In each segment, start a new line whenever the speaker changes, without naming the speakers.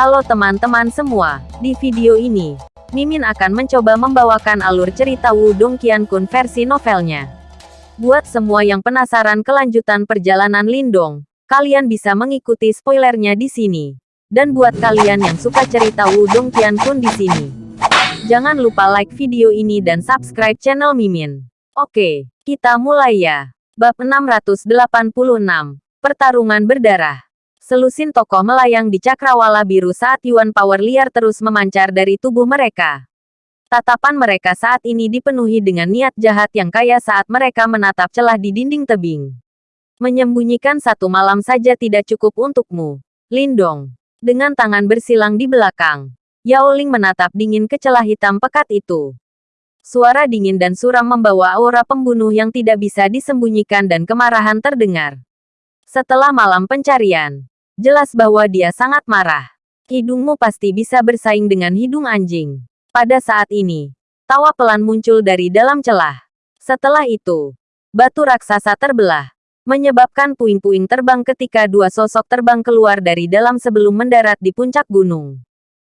Halo teman-teman semua, di video ini, Mimin akan mencoba membawakan alur cerita Wudong Qiankun versi novelnya. Buat semua yang penasaran kelanjutan perjalanan Lindong, kalian bisa mengikuti spoilernya di sini. Dan buat kalian yang suka cerita Wudong Qiankun di sini, jangan lupa like video ini dan subscribe channel Mimin. Oke, kita mulai ya. Bab 686, Pertarungan Berdarah. Selusin tokoh melayang di cakrawala biru saat Yuan Power liar terus memancar dari tubuh mereka. Tatapan mereka saat ini dipenuhi dengan niat jahat yang kaya saat mereka menatap celah di dinding tebing. Menyembunyikan satu malam saja tidak cukup untukmu. Lindong. Dengan tangan bersilang di belakang. Yao Ling menatap dingin ke celah hitam pekat itu. Suara dingin dan suram membawa aura pembunuh yang tidak bisa disembunyikan dan kemarahan terdengar. Setelah malam pencarian, Jelas bahwa dia sangat marah. Hidungmu pasti bisa bersaing dengan hidung anjing. Pada saat ini, tawa pelan muncul dari dalam celah. Setelah itu, batu raksasa terbelah, menyebabkan puing-puing terbang ketika dua sosok terbang keluar dari dalam sebelum mendarat di puncak gunung.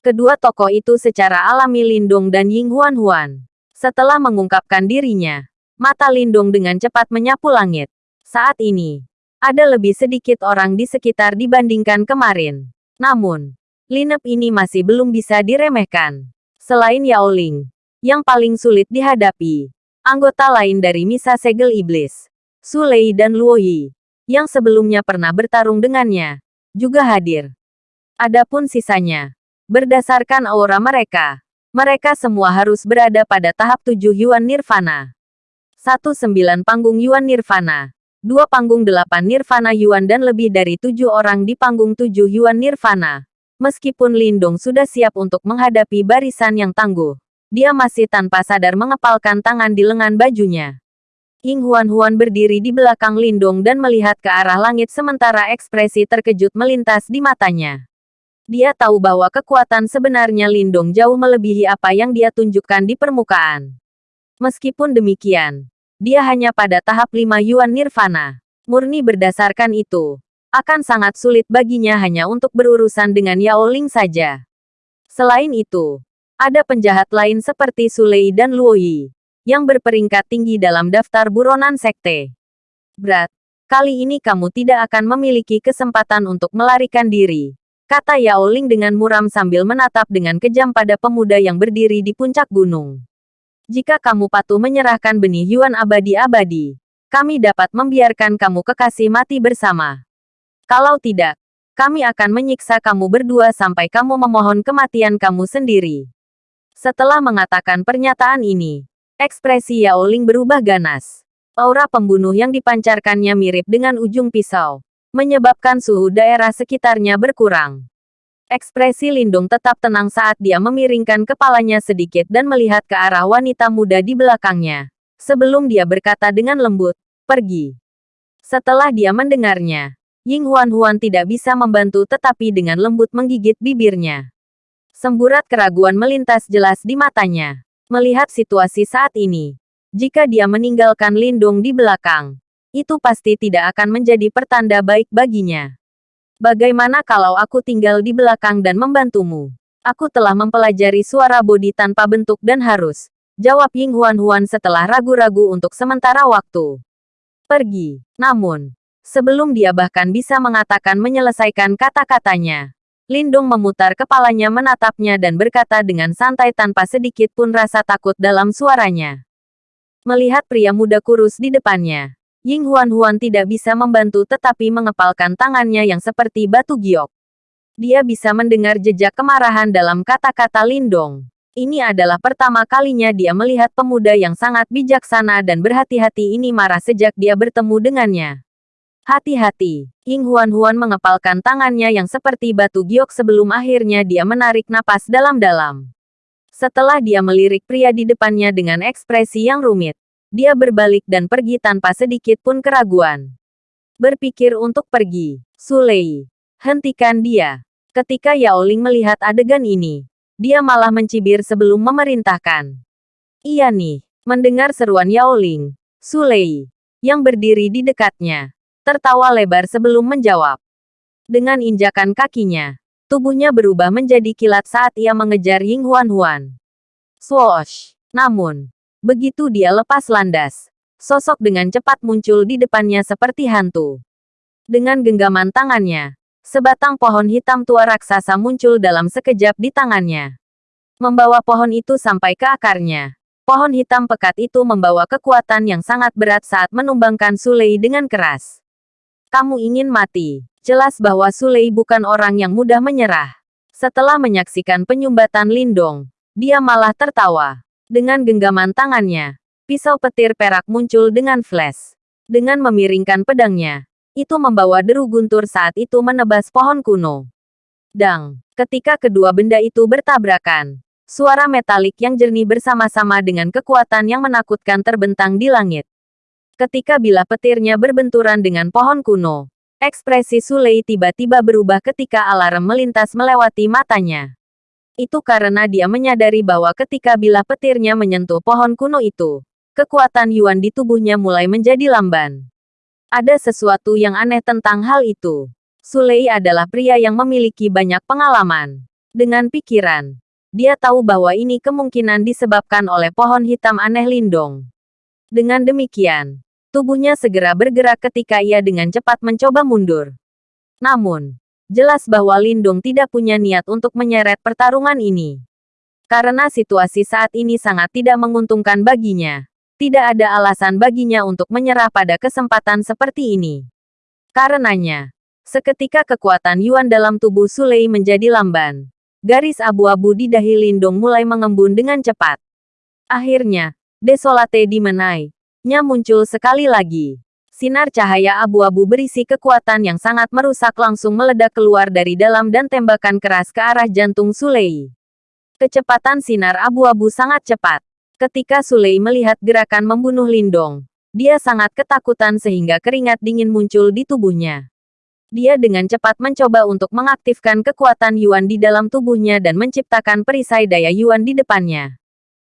Kedua tokoh itu secara alami Lindong dan Ying Huan Huan. Setelah mengungkapkan dirinya, mata Lindong dengan cepat menyapu langit. Saat ini, ada lebih sedikit orang di sekitar dibandingkan kemarin. Namun, lineup ini masih belum bisa diremehkan. Selain Yao Ling, yang paling sulit dihadapi, anggota lain dari Misa Segel Iblis, Su Lei dan Luo Yi, yang sebelumnya pernah bertarung dengannya, juga hadir. Adapun sisanya, berdasarkan aura mereka, mereka semua harus berada pada tahap tujuh Yuan Nirvana. Satu sembilan panggung Yuan Nirvana dua panggung delapan Nirvana Yuan dan lebih dari tujuh orang di panggung tujuh Yuan Nirvana. Meskipun Lindong sudah siap untuk menghadapi barisan yang tangguh, dia masih tanpa sadar mengepalkan tangan di lengan bajunya. Ying Huan Huan berdiri di belakang Lindong dan melihat ke arah langit sementara ekspresi terkejut melintas di matanya. Dia tahu bahwa kekuatan sebenarnya Lindong jauh melebihi apa yang dia tunjukkan di permukaan. Meskipun demikian, dia hanya pada tahap 5 Yuan Nirvana. Murni berdasarkan itu, akan sangat sulit baginya hanya untuk berurusan dengan Yao Ling saja. Selain itu, ada penjahat lain seperti Sulei dan Luo Yi, yang berperingkat tinggi dalam daftar buronan sekte. Berat, kali ini kamu tidak akan memiliki kesempatan untuk melarikan diri, kata Yao Ling dengan muram sambil menatap dengan kejam pada pemuda yang berdiri di puncak gunung. Jika kamu patuh menyerahkan benih Yuan abadi-abadi, kami dapat membiarkan kamu kekasih mati bersama. Kalau tidak, kami akan menyiksa kamu berdua sampai kamu memohon kematian kamu sendiri. Setelah mengatakan pernyataan ini, ekspresi Yao Ling berubah ganas. Aura pembunuh yang dipancarkannya mirip dengan ujung pisau, menyebabkan suhu daerah sekitarnya berkurang. Ekspresi Lindung tetap tenang saat dia memiringkan kepalanya sedikit dan melihat ke arah wanita muda di belakangnya. Sebelum dia berkata dengan lembut, pergi. Setelah dia mendengarnya, Ying Huan Huan tidak bisa membantu tetapi dengan lembut menggigit bibirnya. Semburat keraguan melintas jelas di matanya. Melihat situasi saat ini, jika dia meninggalkan Lindung di belakang, itu pasti tidak akan menjadi pertanda baik baginya. Bagaimana kalau aku tinggal di belakang dan membantumu? Aku telah mempelajari suara bodi tanpa bentuk dan harus. Jawab Ying Huan Huan setelah ragu-ragu untuk sementara waktu. Pergi. Namun, sebelum dia bahkan bisa mengatakan menyelesaikan kata-katanya, Lindung memutar kepalanya menatapnya dan berkata dengan santai tanpa sedikit pun rasa takut dalam suaranya. Melihat pria muda kurus di depannya, Ying Huan Huan tidak bisa membantu tetapi mengepalkan tangannya yang seperti batu giok. Dia bisa mendengar jejak kemarahan dalam kata-kata Lindong. Ini adalah pertama kalinya dia melihat pemuda yang sangat bijaksana dan berhati-hati ini marah sejak dia bertemu dengannya. Hati-hati, Ying Huan Huan mengepalkan tangannya yang seperti batu giok sebelum akhirnya dia menarik napas dalam-dalam. Setelah dia melirik pria di depannya dengan ekspresi yang rumit, dia berbalik dan pergi tanpa sedikit pun keraguan. Berpikir untuk pergi, Sulei. Hentikan dia. Ketika Yao Ling melihat adegan ini, dia malah mencibir sebelum memerintahkan. Iya nih, mendengar seruan Yao Ling, Sulei, yang berdiri di dekatnya, tertawa lebar sebelum menjawab. Dengan injakan kakinya, Tubuhnya berubah menjadi kilat saat ia mengejar Ying Huan Huan. Swoosh! Namun, begitu dia lepas landas, sosok dengan cepat muncul di depannya seperti hantu. Dengan genggaman tangannya, sebatang pohon hitam tua raksasa muncul dalam sekejap di tangannya. Membawa pohon itu sampai ke akarnya. Pohon hitam pekat itu membawa kekuatan yang sangat berat saat menumbangkan Sulei dengan keras. Kamu ingin mati. Jelas bahwa Sulei bukan orang yang mudah menyerah. Setelah menyaksikan penyumbatan Lindong, dia malah tertawa. Dengan genggaman tangannya, pisau petir perak muncul dengan flash. Dengan memiringkan pedangnya, itu membawa deru guntur saat itu menebas pohon kuno. Dang, ketika kedua benda itu bertabrakan, suara metalik yang jernih bersama-sama dengan kekuatan yang menakutkan terbentang di langit. Ketika bilah petirnya berbenturan dengan pohon kuno, Ekspresi Sulei tiba-tiba berubah ketika alarm melintas melewati matanya. Itu karena dia menyadari bahwa ketika bilah petirnya menyentuh pohon kuno itu, kekuatan Yuan di tubuhnya mulai menjadi lamban. Ada sesuatu yang aneh tentang hal itu. Sulei adalah pria yang memiliki banyak pengalaman. Dengan pikiran, dia tahu bahwa ini kemungkinan disebabkan oleh pohon hitam aneh Lindong. Dengan demikian, Tubuhnya segera bergerak ketika ia dengan cepat mencoba mundur. Namun, jelas bahwa Lindung tidak punya niat untuk menyeret pertarungan ini. Karena situasi saat ini sangat tidak menguntungkan baginya. Tidak ada alasan baginya untuk menyerah pada kesempatan seperti ini. Karenanya, seketika kekuatan Yuan dalam tubuh Sulei menjadi lamban. Garis abu-abu di dahi Lindung mulai mengembun dengan cepat. Akhirnya, Desolate dimenai, nya muncul sekali lagi. Sinar cahaya abu-abu berisi kekuatan yang sangat merusak langsung meledak keluar dari dalam dan tembakan keras ke arah jantung Sulei. Kecepatan sinar abu-abu sangat cepat. Ketika Sulei melihat gerakan membunuh Lindong, dia sangat ketakutan sehingga keringat dingin muncul di tubuhnya. Dia dengan cepat mencoba untuk mengaktifkan kekuatan Yuan di dalam tubuhnya dan menciptakan perisai daya Yuan di depannya.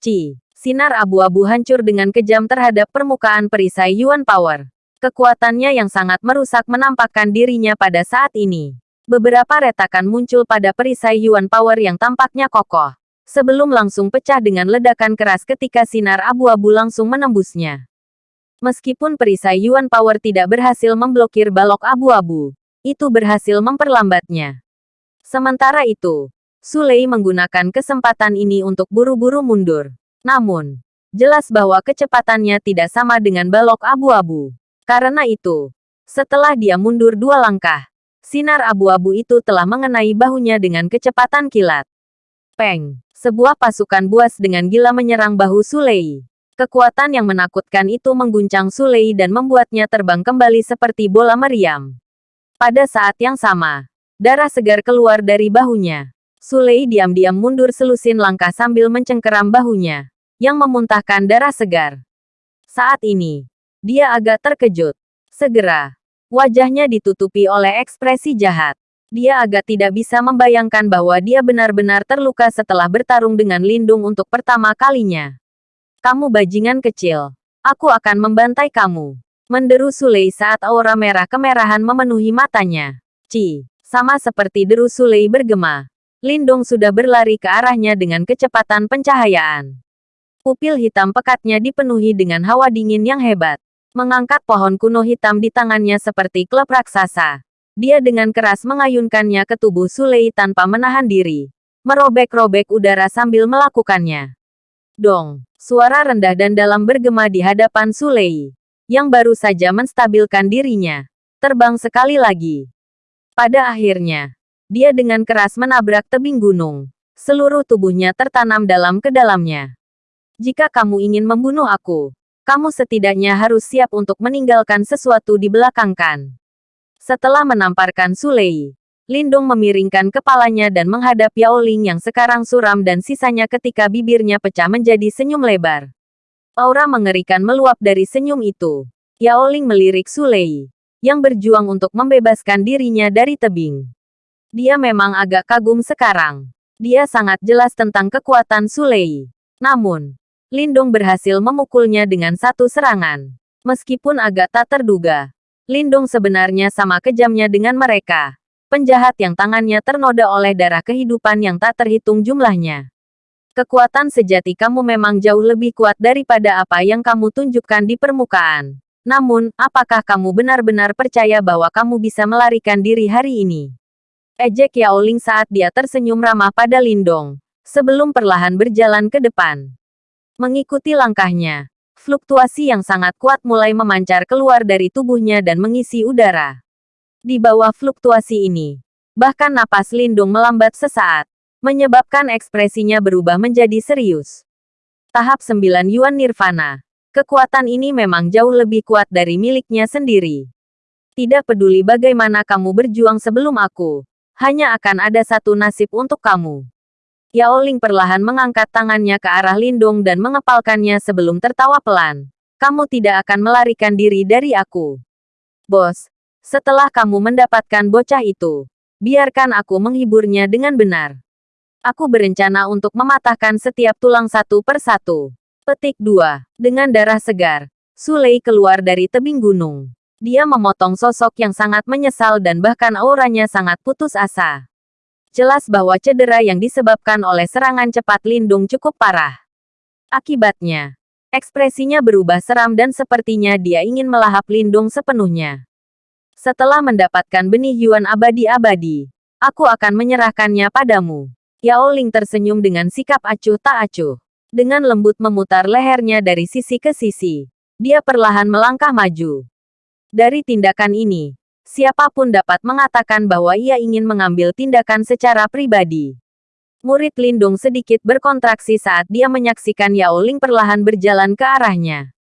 Ci. Sinar abu-abu hancur dengan kejam terhadap permukaan perisai Yuan Power. Kekuatannya yang sangat merusak menampakkan dirinya pada saat ini. Beberapa retakan muncul pada perisai Yuan Power yang tampaknya kokoh. Sebelum langsung pecah dengan ledakan keras ketika sinar abu-abu langsung menembusnya. Meskipun perisai Yuan Power tidak berhasil memblokir balok abu-abu, itu berhasil memperlambatnya. Sementara itu, Sulei menggunakan kesempatan ini untuk buru-buru mundur. Namun, jelas bahwa kecepatannya tidak sama dengan balok abu-abu. Karena itu, setelah dia mundur dua langkah, sinar abu-abu itu telah mengenai bahunya dengan kecepatan kilat. Peng! Sebuah pasukan buas dengan gila menyerang bahu Sulei. Kekuatan yang menakutkan itu mengguncang Sulei dan membuatnya terbang kembali seperti bola meriam. Pada saat yang sama, darah segar keluar dari bahunya. Sulei diam-diam mundur selusin langkah sambil mencengkeram bahunya yang memuntahkan darah segar. Saat ini, dia agak terkejut. Segera, wajahnya ditutupi oleh ekspresi jahat. Dia agak tidak bisa membayangkan bahwa dia benar-benar terluka setelah bertarung dengan Lindung untuk pertama kalinya. Kamu bajingan kecil. Aku akan membantai kamu. Menderu Sulei saat aura merah kemerahan memenuhi matanya. Ci, sama seperti deru Sulei bergema. Lindung sudah berlari ke arahnya dengan kecepatan pencahayaan. Pupil hitam pekatnya dipenuhi dengan hawa dingin yang hebat. Mengangkat pohon kuno hitam di tangannya seperti klub raksasa. Dia dengan keras mengayunkannya ke tubuh Sulei tanpa menahan diri. Merobek-robek udara sambil melakukannya. Dong, suara rendah dan dalam bergema di hadapan Sulei. Yang baru saja menstabilkan dirinya. Terbang sekali lagi. Pada akhirnya, dia dengan keras menabrak tebing gunung. Seluruh tubuhnya tertanam dalam ke dalamnya. Jika kamu ingin membunuh aku, kamu setidaknya harus siap untuk meninggalkan sesuatu di belakang kan. Setelah menamparkan Sulei, Lindung memiringkan kepalanya dan menghadap Yao Ling yang sekarang suram dan sisanya ketika bibirnya pecah menjadi senyum lebar. Aura mengerikan meluap dari senyum itu. Yao Ling melirik Sulei, yang berjuang untuk membebaskan dirinya dari tebing. Dia memang agak kagum sekarang. Dia sangat jelas tentang kekuatan Sulei. Namun, Lindong berhasil memukulnya dengan satu serangan. Meskipun agak tak terduga, Lindong sebenarnya sama kejamnya dengan mereka. penjahat yang tangannya ternoda oleh darah kehidupan yang tak terhitung jumlahnya. Kekuatan sejati kamu memang jauh lebih kuat daripada apa yang kamu tunjukkan di permukaan. Namun, apakah kamu benar-benar percaya bahwa kamu bisa melarikan diri hari ini? Ejek Yao Ling saat dia tersenyum ramah pada Lindong, sebelum perlahan berjalan ke depan. Mengikuti langkahnya, fluktuasi yang sangat kuat mulai memancar keluar dari tubuhnya dan mengisi udara. Di bawah fluktuasi ini, bahkan napas Lindung melambat sesaat, menyebabkan ekspresinya berubah menjadi serius. Tahap 9 Yuan Nirvana. Kekuatan ini memang jauh lebih kuat dari miliknya sendiri. Tidak peduli bagaimana kamu berjuang sebelum aku, hanya akan ada satu nasib untuk kamu. Yao Ling perlahan mengangkat tangannya ke arah Lindung dan mengepalkannya sebelum tertawa pelan. Kamu tidak akan melarikan diri dari aku. Bos, setelah kamu mendapatkan bocah itu, biarkan aku menghiburnya dengan benar. Aku berencana untuk mematahkan setiap tulang satu per satu. Petik 2. Dengan darah segar, Sulei keluar dari tebing gunung. Dia memotong sosok yang sangat menyesal dan bahkan auranya sangat putus asa. Jelas bahwa cedera yang disebabkan oleh serangan cepat Lindung cukup parah. Akibatnya, ekspresinya berubah seram dan sepertinya dia ingin melahap Lindung sepenuhnya. Setelah mendapatkan benih Yuan abadi-abadi, aku akan menyerahkannya padamu. Yao Ling tersenyum dengan sikap acuh tak acuh. Dengan lembut memutar lehernya dari sisi ke sisi. Dia perlahan melangkah maju. Dari tindakan ini, siapa pun dapat mengatakan bahwa ia ingin mengambil tindakan secara pribadi. Murid Lindung sedikit berkontraksi saat dia menyaksikan Yao Ling perlahan berjalan ke arahnya.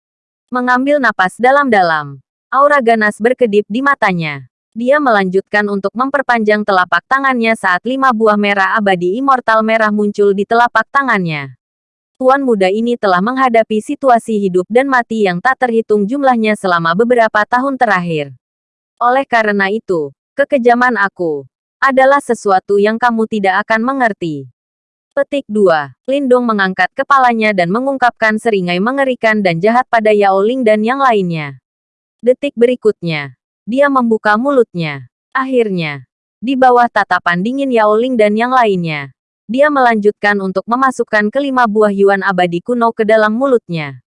Mengambil napas dalam-dalam, Aura ganas berkedip di matanya. Dia melanjutkan untuk memperpanjang telapak tangannya saat lima buah merah abadi immortal merah muncul di telapak tangannya. Tuan muda ini telah menghadapi situasi hidup dan mati yang tak terhitung jumlahnya selama beberapa tahun terakhir. Oleh karena itu, kekejaman aku adalah sesuatu yang kamu tidak akan mengerti. Petik 2. Lindong mengangkat kepalanya dan mengungkapkan seringai mengerikan dan jahat pada Yao Ling dan yang lainnya. Detik berikutnya, dia membuka mulutnya. Akhirnya, di bawah tatapan dingin Yao Ling dan yang lainnya, dia melanjutkan untuk memasukkan kelima buah Yuan abadi kuno ke dalam mulutnya.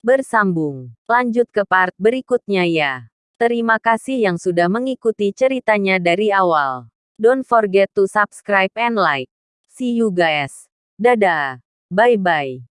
Bersambung. Lanjut ke part berikutnya ya. Terima kasih yang sudah mengikuti ceritanya dari awal. Don't forget to subscribe and like. See you guys. Dadah. Bye-bye.